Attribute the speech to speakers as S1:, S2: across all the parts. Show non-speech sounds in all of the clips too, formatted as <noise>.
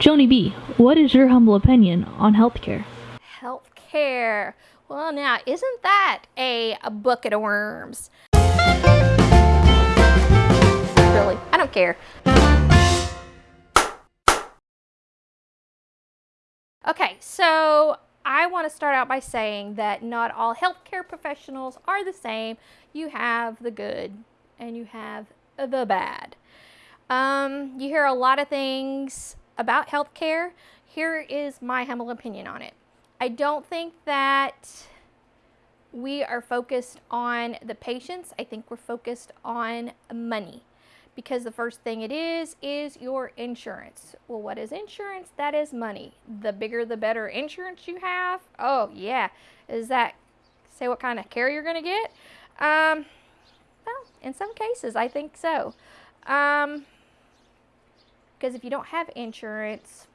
S1: Joni B, what is your humble opinion on healthcare?
S2: Healthcare. Well, now, isn't that a, a bucket of worms? Really, I don't care. Okay, so I want to start out by saying that not all healthcare professionals are the same. You have the good and you have the bad. Um, you hear a lot of things about healthcare. Here is my humble opinion on it. I don't think that we are focused on the patients. I think we're focused on money because the first thing it is is your insurance. Well, what is insurance? That is money. The bigger the better insurance you have. Oh, yeah. Is that say what kind of care you're going to get? Um, well, in some cases, I think so. Um, because if you don't have insurance,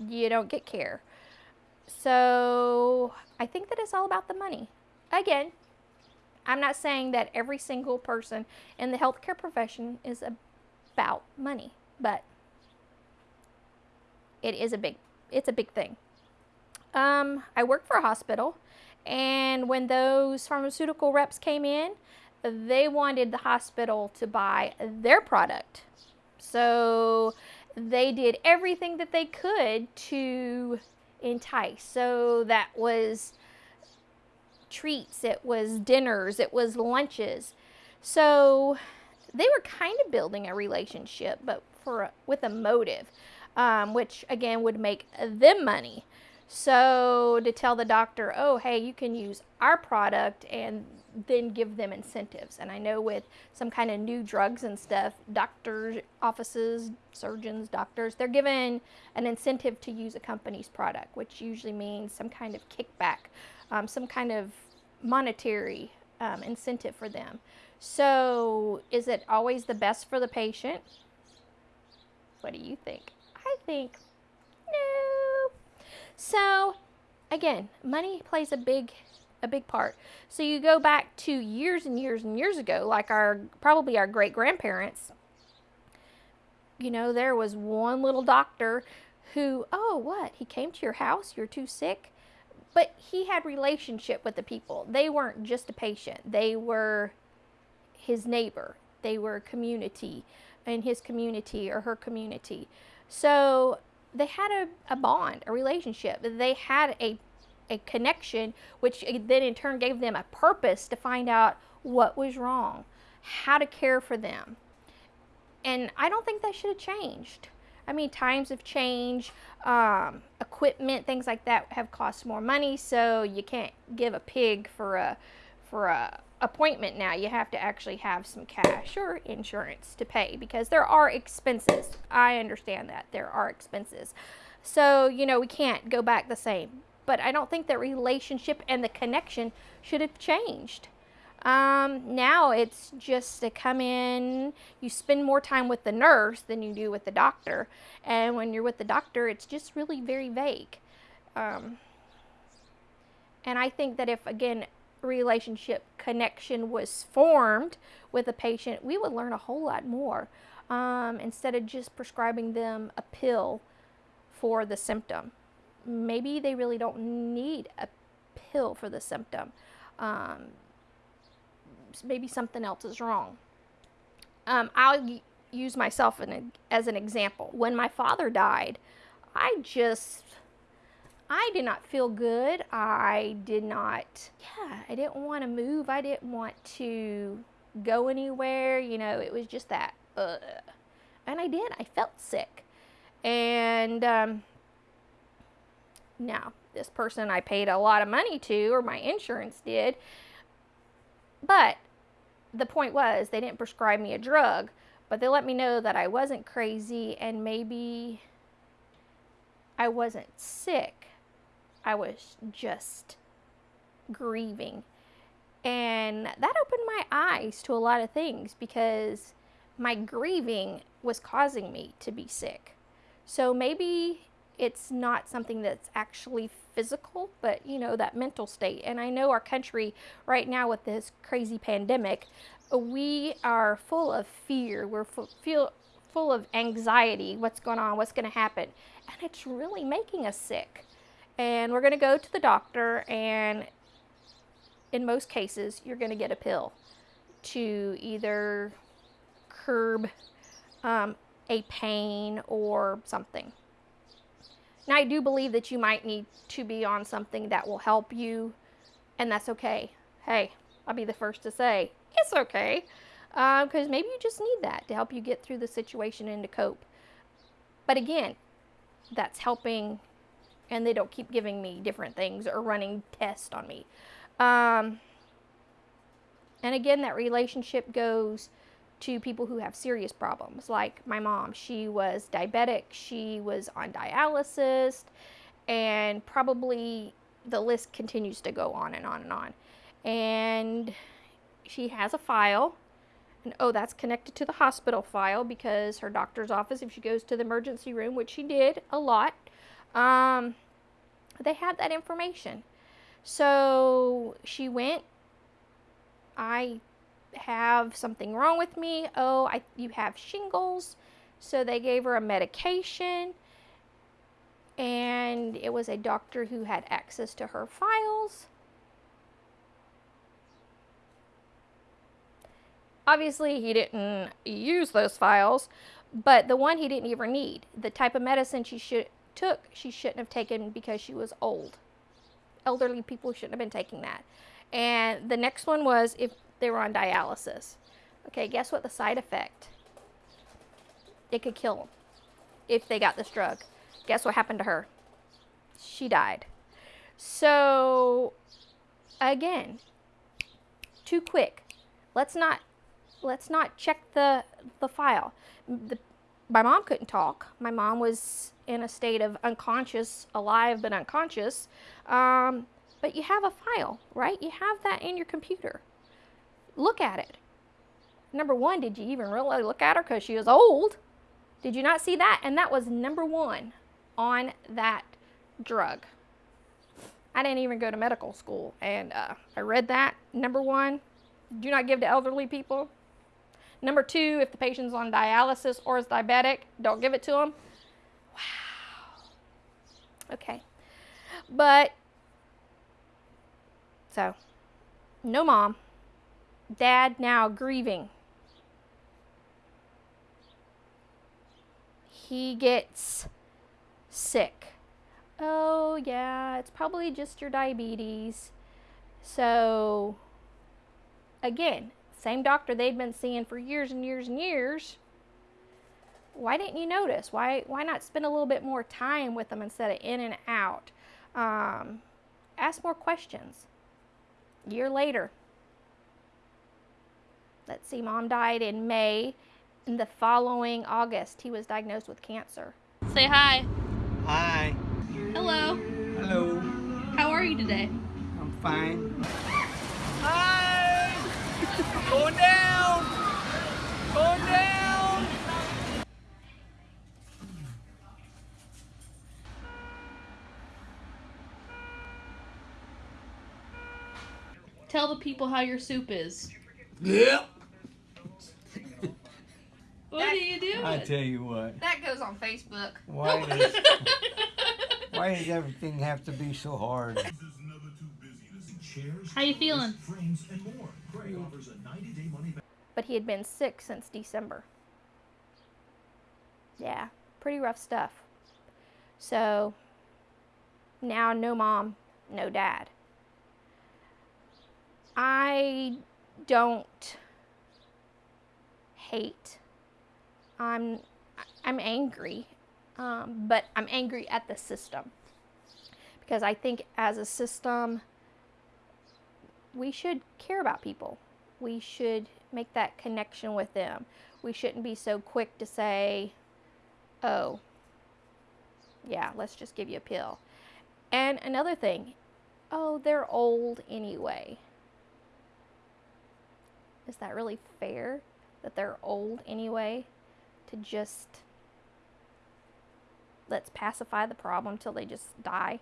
S2: you don't get care. So I think that it's all about the money. Again, I'm not saying that every single person in the healthcare profession is about money, but it is a big, it's a big thing. Um, I work for a hospital, and when those pharmaceutical reps came in, they wanted the hospital to buy their product. So they did everything that they could to entice. So that was treats, it was dinners, it was lunches. So they were kind of building a relationship, but for with a motive, um, which again would make them money. So to tell the doctor, oh, hey, you can use our product and then give them incentives. And I know with some kind of new drugs and stuff, doctors' offices, surgeons, doctors, they're given an incentive to use a company's product, which usually means some kind of kickback, um, some kind of monetary um, incentive for them. So is it always the best for the patient? What do you think? I think no. So again, money plays a big a big part. So you go back to years and years and years ago, like our probably our great grandparents. You know, there was one little doctor who, oh, what? He came to your house, you're too sick. But he had relationship with the people. They weren't just a patient. They were his neighbor. They were community in his community or her community. So they had a, a bond, a relationship. They had a a connection, which then in turn gave them a purpose to find out what was wrong, how to care for them. And I don't think that should have changed. I mean, times have changed, um, equipment, things like that have cost more money, so you can't give a pig for a for a appointment now. You have to actually have some cash or insurance to pay because there are expenses. I understand that there are expenses. So, you know, we can't go back the same but I don't think that relationship and the connection should have changed. Um, now it's just to come in, you spend more time with the nurse than you do with the doctor. And when you're with the doctor, it's just really very vague. Um, and I think that if, again, relationship connection was formed with a patient, we would learn a whole lot more um, instead of just prescribing them a pill for the symptom maybe they really don't need a pill for the symptom. Um, maybe something else is wrong. Um, I'll use myself an, as an example. When my father died, I just, I did not feel good. I did not, yeah, I didn't want to move. I didn't want to go anywhere. You know, it was just that, uh, and I did. I felt sick. And um, now, this person I paid a lot of money to, or my insurance did, but the point was they didn't prescribe me a drug, but they let me know that I wasn't crazy and maybe I wasn't sick. I was just grieving. And that opened my eyes to a lot of things because my grieving was causing me to be sick. So maybe it's not something that's actually physical, but you know, that mental state. And I know our country right now with this crazy pandemic, we are full of fear. We're full, feel full of anxiety. What's going on? What's going to happen? And it's really making us sick. And we're going to go to the doctor, and in most cases, you're going to get a pill to either curb um, a pain or something. Now, I do believe that you might need to be on something that will help you, and that's okay. Hey, I'll be the first to say it's okay because uh, maybe you just need that to help you get through the situation and to cope. But again, that's helping, and they don't keep giving me different things or running tests on me. Um, and again, that relationship goes to people who have serious problems, like my mom. She was diabetic, she was on dialysis, and probably the list continues to go on and on and on. And she has a file. And oh, that's connected to the hospital file because her doctor's office, if she goes to the emergency room, which she did a lot, um, they had that information. So she went. I have something wrong with me. Oh, I, you have shingles. So they gave her a medication. And it was a doctor who had access to her files. Obviously, he didn't use those files, but the one he didn't even need. The type of medicine she should took, she shouldn't have taken because she was old. Elderly people shouldn't have been taking that. And the next one was if they were on dialysis. Okay, guess what the side effect? It could kill them if they got this drug. Guess what happened to her? She died. So, again, too quick. Let's not let's not check the the file. The, my mom couldn't talk. My mom was in a state of unconscious, alive but unconscious. Um, but you have a file, right? You have that in your computer look at it. Number one, did you even really look at her because she is old? Did you not see that? And that was number one on that drug. I didn't even go to medical school, and uh, I read that. Number one, do not give to elderly people. Number two, if the patient's on dialysis or is diabetic, don't give it to them. Wow. Okay. But, so, no mom dad now grieving. He gets sick. Oh, yeah, it's probably just your diabetes. So, again, same doctor they'd been seeing for years and years and years. Why didn't you notice? Why, why not spend a little bit more time with them instead of in and out? Um, ask more questions. year later, let's see, mom died in May. In the following August, he was diagnosed with cancer.
S1: Say hi.
S3: Hi.
S1: Hello.
S3: Hello.
S1: How are you today?
S3: I'm fine. Hi! Going down! Going down!
S1: Tell the people how your soup is.
S3: Yep.
S1: What
S2: That-
S1: are you doing?
S3: I tell you what.
S2: That goes on Facebook.
S3: Why <laughs> does, why does everything have to be so hard?
S1: How you feeling?
S2: But he had been sick since December. Yeah, pretty rough stuff. So now no mom, no dad. I don't hate. I'm I'm angry, um, but I'm angry at the system because I think as a system we should care about people. We should make that connection with them. We shouldn't be so quick to say, "Oh, yeah, let's just give you a pill." And another thing, oh, they're old anyway is that really fair that they're old anyway to just let's pacify the problem till they just die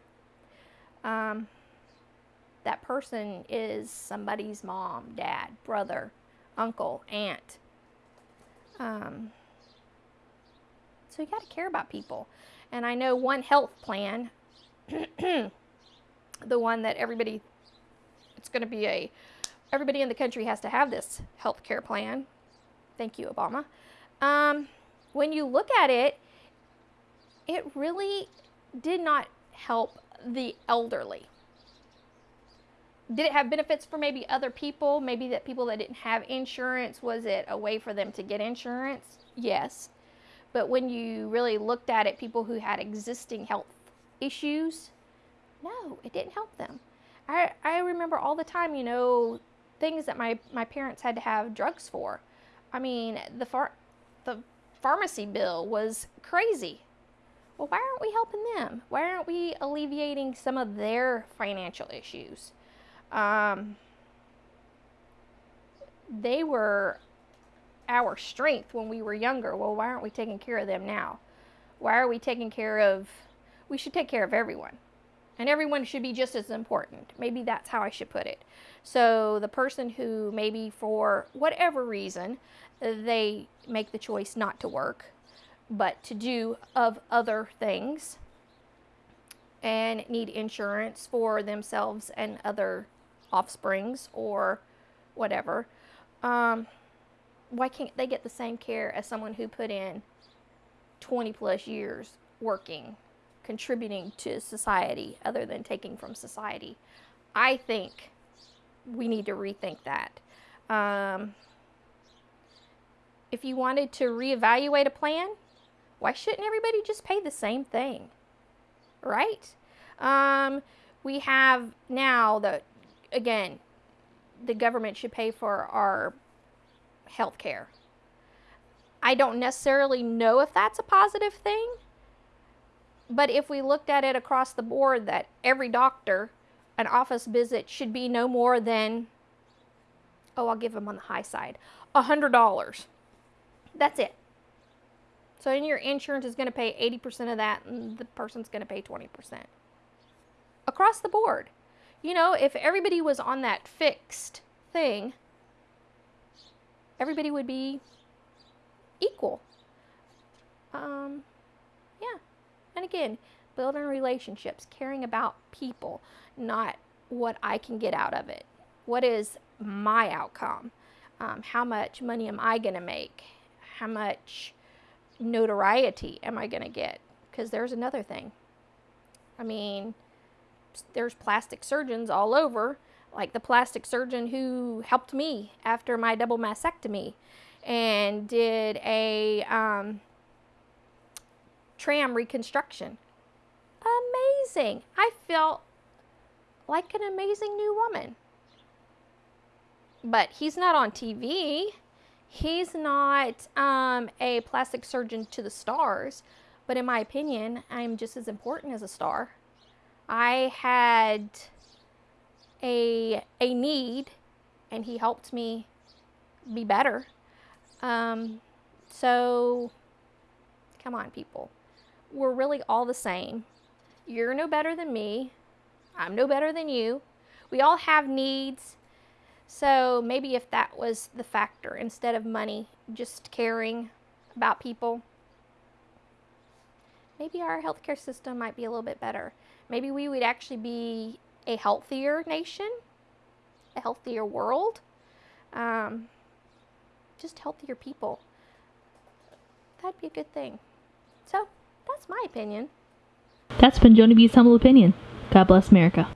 S2: um, that person is somebody's mom dad brother uncle aunt um, So you got to care about people. And I know one health plan, <clears throat> the one that everybody, it's going to be a, everybody in the country has to have this health care plan. Thank you, Obama. Um, when you look at it, it really did not help the elderly. Did it have benefits for maybe other people? Maybe that people that didn't have insurance, was it a way for them to get insurance? Yes. But when you really looked at it, people who had existing health issues, no, it didn't help them. I, I remember all the time, you know, things that my, my parents had to have drugs for. I mean, the, far, the pharmacy bill was crazy. Well, why aren't we helping them? Why aren't we alleviating some of their financial issues? Um, they were our strength when we were younger. Well, why aren't we taking care of them now? Why are we taking care of, we should take care of everyone. And everyone should be just as important. Maybe that's how I should put it. So the person who maybe for whatever reason, they make the choice not to work, but to do of other things and need insurance for themselves and other offsprings or whatever. Um, why can't they get the same care as someone who put in 20 plus years working, contributing to society other than taking from society? I think we need to rethink that. Um, if you wanted to reevaluate a plan, why shouldn't everybody just pay the same thing? Right? Um, we have now that, again, the government should pay for our health care. I don't necessarily know if that's a positive thing, but if we looked at it across the board that every doctor, an office visit should be no more than, oh, I'll give them on the high side, $100. That's it. So then your insurance is going to pay 80% of that and the person's going to pay 20%. Across the board. You know, if everybody was on that fixed thing, everybody would be equal. Um, yeah. And again, building relationships, caring about people, not what I can get out of it. What is my outcome? Um, how much money am I going to make? How much notoriety am I going to get? Because there's another thing. I mean, there's plastic surgeons all over like the plastic surgeon who helped me after my double mastectomy and did a um, TRAM reconstruction. Amazing. I felt like an amazing new woman. But he's not on TV. He's not um, a plastic surgeon to the stars. But in my opinion, I'm just as important as a star. I had a, a need and he helped me be better. Um, so, come on, people. We're really all the same. You're no better than me. I'm no better than you. We all have needs. So, maybe if that was the factor instead of money, just caring about people, maybe our healthcare system might be a little bit better. Maybe we would actually be a healthier nation, a healthier world, um, just healthier people. That'd be a good thing. So, that's my opinion.
S1: That's been Joni B's humble opinion. God bless America.